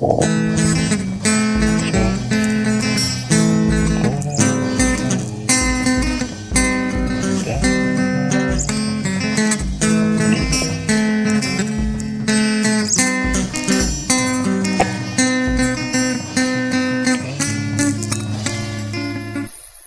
all